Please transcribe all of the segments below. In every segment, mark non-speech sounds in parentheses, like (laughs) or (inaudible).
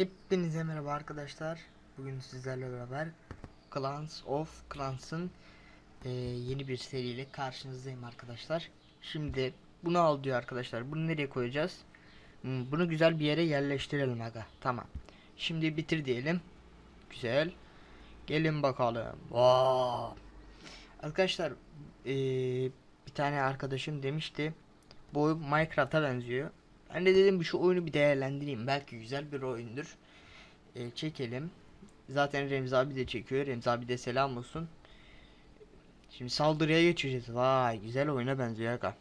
Hepinize merhaba arkadaşlar. Bugün sizlerle beraber Clans of Clans'ın eee, yeni bir seriyle karşınızdayım arkadaşlar. Şimdi bunu al diyor arkadaşlar. Bunu nereye koyacağız? Hmm, bunu güzel bir yere yerleştirelim aga. Tamam. Şimdi bitir diyelim. Güzel. Gelin bakalım. Vaa. Arkadaşlar eee, bir tane arkadaşım demişti. Bu Minecraft'a benziyor. Ben de dedim şu oyunu bir değerlendireyim. Belki güzel bir oyundur. Ee, çekelim. Zaten Remzi abi de çekiyor. Remzi abi de selam olsun. Şimdi saldırıya geçeceğiz. Vay güzel oyuna benziyor aga.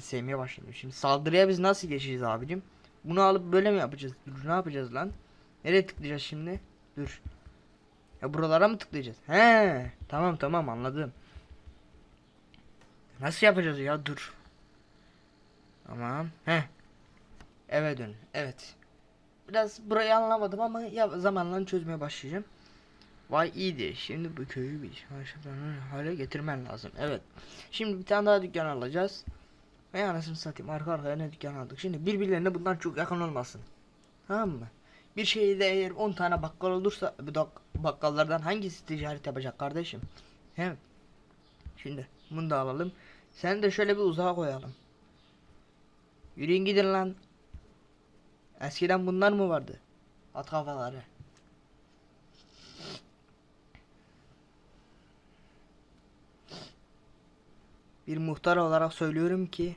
Sevmeye başladım. Şimdi saldırıya biz nasıl geçeceğiz abicim? Bunu alıp böyle mi yapacağız? Dur ne yapacağız lan? Nereye tıklayacağız şimdi? Dur. Ya buralara mı tıklayacağız? He, tamam tamam anladım. Nasıl yapacağız ya? Dur. Tamam. He. Eve dön. Evet. Biraz burayı anlamadım ama ya zamanla çözmeye başlayacağım. Vay iyiydi. Şimdi bu köyü bir hale getirmen lazım. Evet. Şimdi bir tane daha dükkan alacağız. Ve anasını satayım arka arkaya ne dükkan aldık. Şimdi birbirlerine bundan çok yakın olmasın. Tamam mı? Bir şeyde eğer 10 tane bakkal olursa bu da bakkallardan hangisi ticaret yapacak kardeşim? Hem şimdi bunu da alalım. Sen de şöyle bir uzağa koyalım. Yürüyün gidin lan. Eskiden bunlar mı vardı? At kafaları. Bir muhtar olarak söylüyorum ki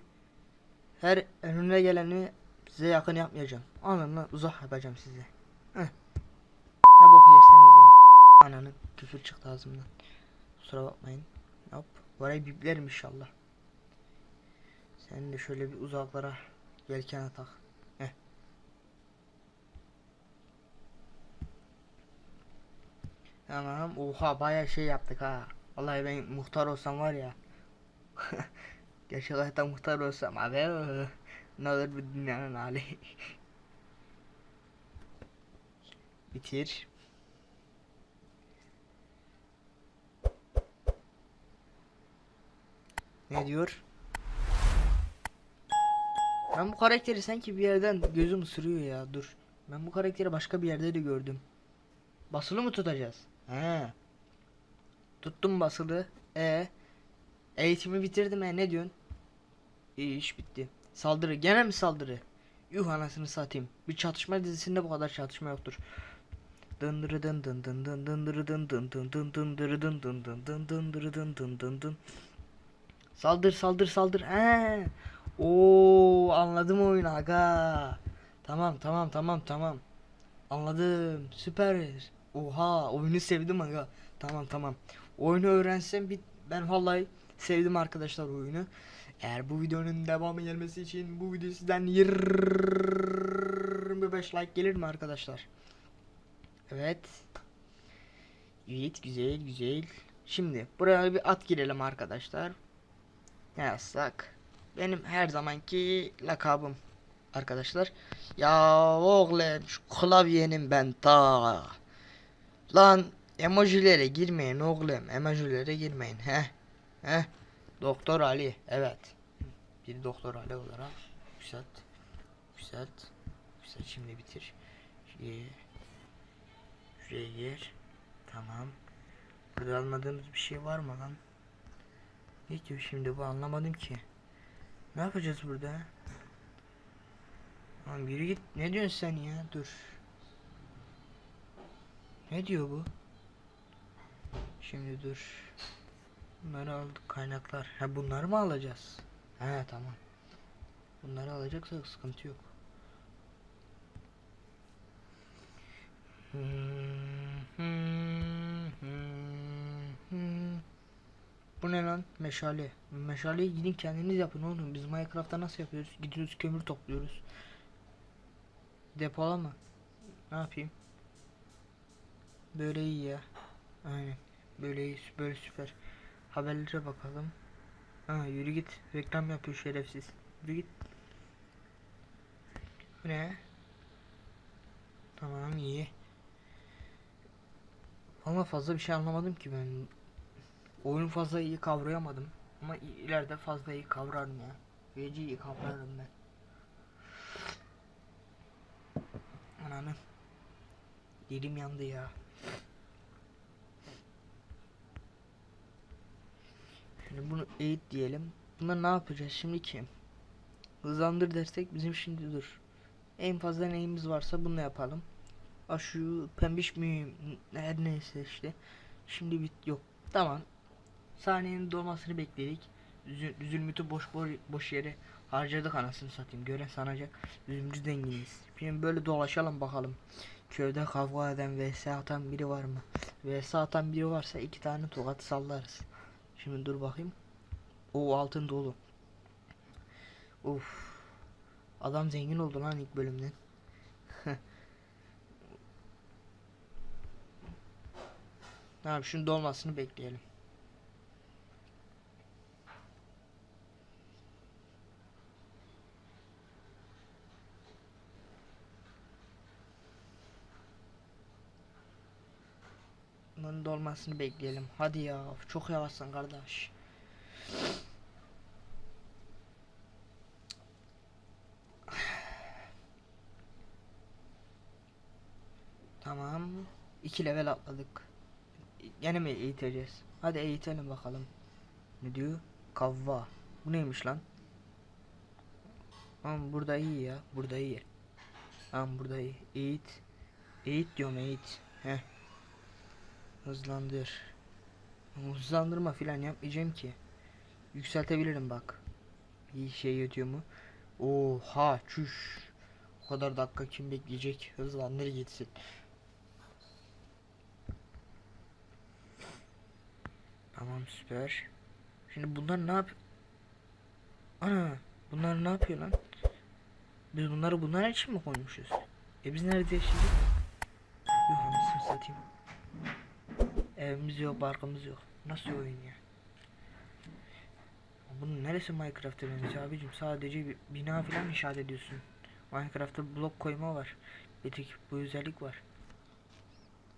her önüne geleni size yakın yapmayacağım. Ananı uzak yapacağım size. Heh. Ne bok yerseniz yiyin. Ananı küfür çıktı ağzımdan. Kusura bakmayın. Hop. Orayı biplerim inşallah. Sen de şöyle bir uzaklara yelken tak. Heh. Tamam. Oha baya şey yaptık ha. Vallahi ben muhtar olsam var ya. (laughs) Gerçek hayatta muhtar olsam abi. Ne olur bu dünyanın hali. (laughs) Bitir. Ne diyor? Ben bu karakteri sanki bir yerden gözüm ısırıyor ya. Dur. Ben bu karakteri başka bir yerde de gördüm. Basılı mı tutacağız? He. Tuttum basılı. E. Eğitimi bitirdim e ne diyorsun? İyi iş bitti. Saldırı. Gene mi saldırı? Yuh anasını satayım. Bir çatışma dizisinde bu kadar çatışma yoktur. Dındırı dın dın dın dın dındırı dın dın dın dın dındırı dın dın dın dın dındırı dın dın dın dın. Saldır saldır saldır. He. Oo anladım oyunu aga. Tamam tamam tamam tamam. Anladım. Süper. Oha oyunu sevdim aga. Tamam tamam. Oyunu öğrensem bir ben vallahi sevdim arkadaşlar oyunu. Eğer bu videonun devamı gelmesi için bu video sizden 25 like gelir mi arkadaşlar? Evet. Evet güzel güzel. Şimdi buraya bir at girelim arkadaşlar. Ne yazsak? Benim her zamanki lakabım arkadaşlar. Ya oğlum şu klavyenin ben ta. Lan emojilere girmeyin oğlum. Emojilere girmeyin. He. He. Doktor Ali. Evet. Bir doktor Ali olarak yükselt. Yükselt. Yükselt şimdi bitir. Şuraya, gir. Tamam. Burada almadığımız bir şey var mı lan? Ne diyor şimdi bu anlamadım ki. Ne yapacağız burada? Lan yürü git. Ne diyorsun sen ya? Dur. Ne diyor bu? Şimdi dur. Bunları aldık kaynaklar. Ha bunları mı alacağız? He tamam. Bunları alacaksak sıkıntı yok. Bu ne lan? Meşale. Meşaleyi gidin kendiniz yapın oğlum. Biz Minecraft'ta nasıl yapıyoruz? Gidiyoruz kömür topluyoruz. Depolama. Ne yapayım? Böyle iyi ya. Aynen. Böyle iyi. Böyle süper. Haberlere bakalım. Ha yürü git. Reklam yapıyor şerefsiz. Yürü git. Bu ne? Tamam iyi. Ama fazla bir şey anlamadım ki ben. Oyunu fazla iyi kavrayamadım. Ama ileride fazla iyi kavrarım ya. Gece iyi kavrarım ben. Ananı. Dilim yandı ya. Şimdi bunu eğit diyelim. Buna ne yapacağız şimdi ki? Hızlandır dersek bizim şimdi dur. En fazla neyimiz varsa bunu yapalım. Ha şu pembiş mi her neyse işte. Şimdi bit yok. Tamam. Saniyenin dolmasını bekledik. Zülmüt'ü boş boş, boş yere harcadık anasını satayım. Gören sanacak. Üzümcü zenginiz. Şimdi böyle dolaşalım bakalım. Köyde kavga eden vs atan biri var mı? Vs atan biri varsa iki tane tokat sallarız. Şimdi dur bakayım. O altın dolu. Of. Adam zengin oldu lan ilk bölümden. (laughs) Tamam şunun dolmasını bekleyelim. Bunun dolmasını bekleyelim. Hadi ya çok yavaşsın kardeş. Tamam. iki level atladık. Yine mi eğiteceğiz? Hadi eğitelim bakalım. Ne diyor? Kavva. Bu neymiş lan? Tamam burada iyi ya. Burada iyi. Tamam burada iyi. Eğit. Eğit diyorum eğit. Heh. Hızlandır. Hızlandırma filan yapmayacağım ki. Yükseltebilirim bak. Bir şey ödüyor mu? Oha çüş. O kadar dakika kim bekleyecek? Hızlandır gitsin. Tamam süper. Şimdi bunlar ne yap? Ana bunlar ne yapıyor lan? Biz bunları bunlar için mi koymuşuz? E biz nerede yaşayacağız? Yok anasını satayım. Evimiz yok, barkımız yok. Nasıl oyun ya? Bunun neresi Minecraft'a benziyor abicim? Sadece bir bina falan inşaat ediyorsun. Minecraft'ta blok koyma var. Bir tek bu özellik var.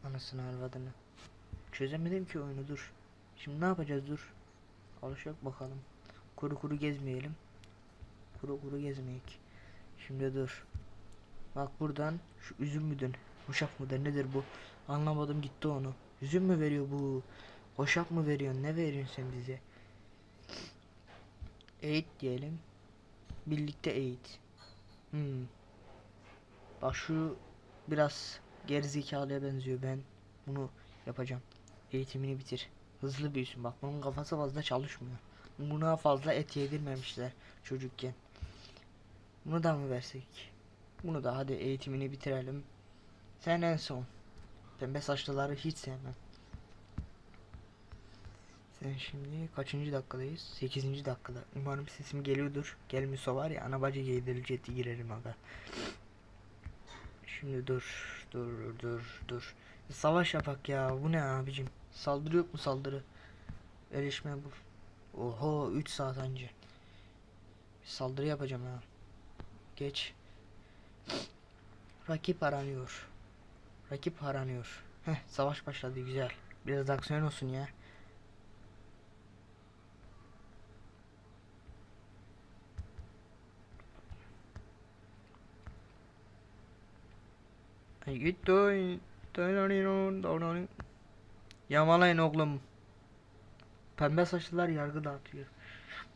Anasını arvadını. Çözemedim ki oyunu dur. Şimdi ne yapacağız dur. Alışak bakalım. Kuru kuru gezmeyelim. Kuru kuru gezmeyek. Şimdi dur. Bak buradan şu üzüm müdür? Hoşaf mıdır nedir bu? Anlamadım gitti onu. Üzüm mü veriyor bu? Hoşaf mı veriyor? Ne veriyorsun sen bize? Eğit diyelim. Birlikte eğit. Hmm. Bak şu biraz gerizekalıya benziyor. Ben bunu yapacağım. Eğitimini bitir. Hızlı büyüsün. Bak bunun kafası fazla çalışmıyor. Buna fazla et yedirmemişler çocukken. Bunu da mı versek? Bunu da hadi eğitimini bitirelim. Sen en son. Pembe saçlıları hiç sevmem. Sen şimdi kaçıncı dakikadayız? 8. dakikada. Umarım sesim geliyordur. Gelmiyorsa var ya ana bacı giydirilecekti girerim aga. Şimdi dur, dur, dur, dur. Savaş yapak ya. Bu ne abicim? Saldırı yok mu saldırı? Erişme bu. Oho 3 saat önce. Bir saldırı yapacağım ha. Geç. Rakip aranıyor. Rakip aranıyor. Heh savaş başladı güzel. Biraz aksiyon olsun ya. Yamalayın oğlum. Pembe saçlılar yargı dağıtıyor.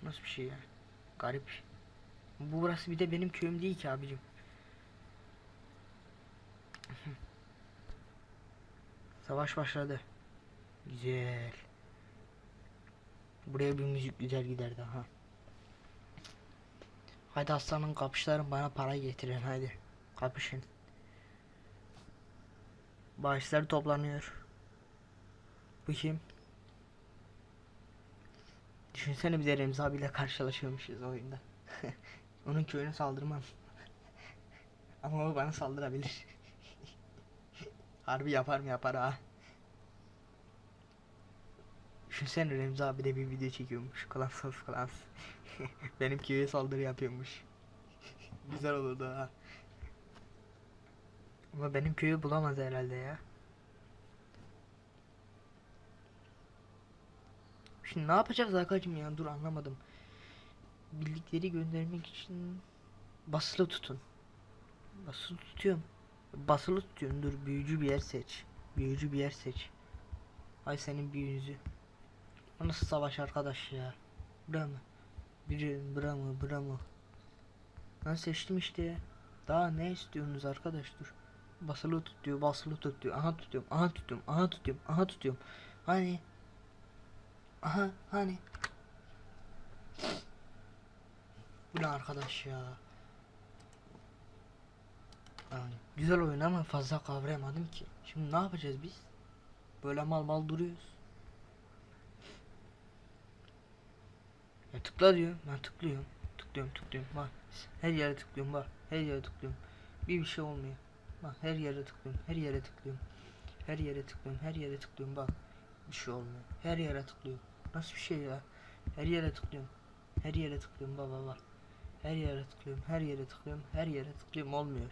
Nasıl bir şey ya? Garip. Bu burası bir de benim köyüm değil ki abicim. Savaş başladı. Güzel. Buraya bir müzik güzel giderdi ha. Haydi aslanın kapışların bana para getirin haydi. Kapışın. Bağışlar toplanıyor. Bu kim? Düşünsene bir de Remzi abiyle karşılaşıyormuşuz oyunda. (laughs) Onun köyüne saldırmam. (laughs) Ama o bana saldırabilir. Harbi yapar mı yapar ha. Düşünsene Remzi abi de bir video çekiyormuş. Clans of Clans. Benim köye saldırı yapıyormuş. (laughs) Güzel olurdu ha. Ama benim köyü bulamaz herhalde ya. Şimdi ne yapacağız Hakan'cığım ya dur anlamadım. Birlikleri göndermek için basılı tutun. Basılı tutuyorum. Basılı tutuyorsun dur büyücü bir yer seç. Büyücü bir yer seç. Ay senin büyücü. O nasıl savaş arkadaş ya. Bura mı? Biri bura mı bura mı? Ben seçtim işte. Daha ne istiyorsunuz arkadaş dur. Basılı tut diyor basılı tut diyor. Aha tutuyorum aha tutuyorum aha tutuyorum aha tutuyorum. Hani? Aha hani? Bu ne arkadaş ya? Yani güzel oyun ama fazla kavrayamadım ki. Şimdi ne yapacağız biz? Böyle mal mal duruyoruz. Ya tıkla diyor. Ben tıklıyorum. Tıklıyorum tıklıyorum. Bak her yere tıklıyorum bak. Her yere tıklıyorum. Bir bir şey olmuyor. Bak her yere tıklıyorum. Her yere tıklıyorum. Her yere tıklıyorum. Her yere tıklıyorum bak. Bir şey olmuyor. Her yere tıklıyorum. Nasıl bir şey ya? Her yere tıklıyorum. Her yere tıklıyorum baba bak. Her yere tıklıyorum. Her yere tıklıyorum. Her yere tıklıyorum olmuyor.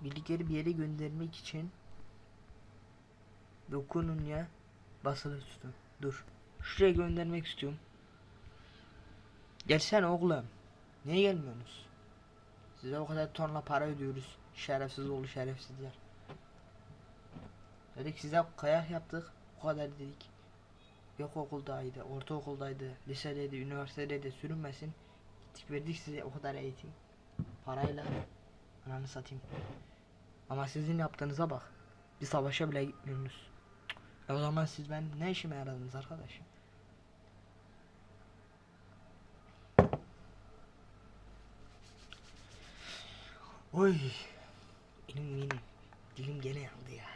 Bildikleri bir yere göndermek için dokunun ya basılı tutun. Dur. Şuraya göndermek istiyorum. Gelsene oğlum. Niye gelmiyorsunuz? Size o kadar tonla para ödüyoruz. Şerefsiz oğlu şerefsizler. Dedik size kayak yaptık. O kadar dedik. Yok okuldaydı, ortaokuldaydı, lisedeydi, üniversitedeydi sürünmesin. Gittik verdik size o kadar eğitim. Parayla. Ananı satayım. Ama sizin yaptığınıza bak. Bir savaşa bile gitmiyorsunuz. E o zaman siz ben ne işime yaradınız arkadaş? Oy. Benim benim. Dilim gene yandı ya.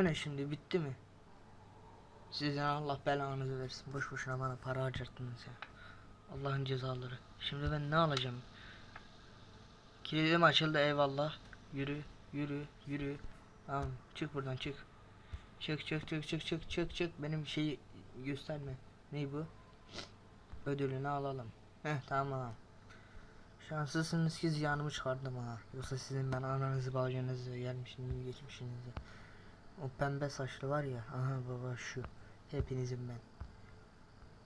Bu ne şimdi bitti mi? Sizden Allah belanızı versin. Boş boşuna bana para harcattınız ya. Allah'ın cezaları. Şimdi ben ne alacağım? Kilidim açıldı eyvallah. Yürü, yürü, yürü. Tamam, çık buradan çık. Çık, çık, çık, çık, çık, çık, çık. Benim şeyi gösterme. Ne bu? Ödülünü alalım. Heh, tamam. Şanslısınız ki ziyanımı çıkardım ha. Yoksa sizin ben ananızı bacınızı gelmişinizi geçmişinizi. O pembe saçlı var ya. Aha baba şu. Hepinizin ben.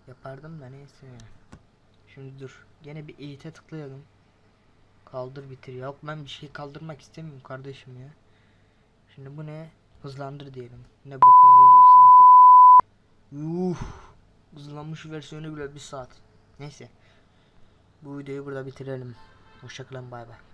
Yapardım da neyse. Şimdi dur. Gene bir eğite tıklayalım. Kaldır bitir. Yok ben bir şey kaldırmak istemiyorum kardeşim ya. Şimdi bu ne? Hızlandır diyelim. Ne boka yarayacaksa artık. Yuh. Hızlanmış versiyonu bile bir saat. Neyse. Bu videoyu burada bitirelim. Hoşçakalın bay bay.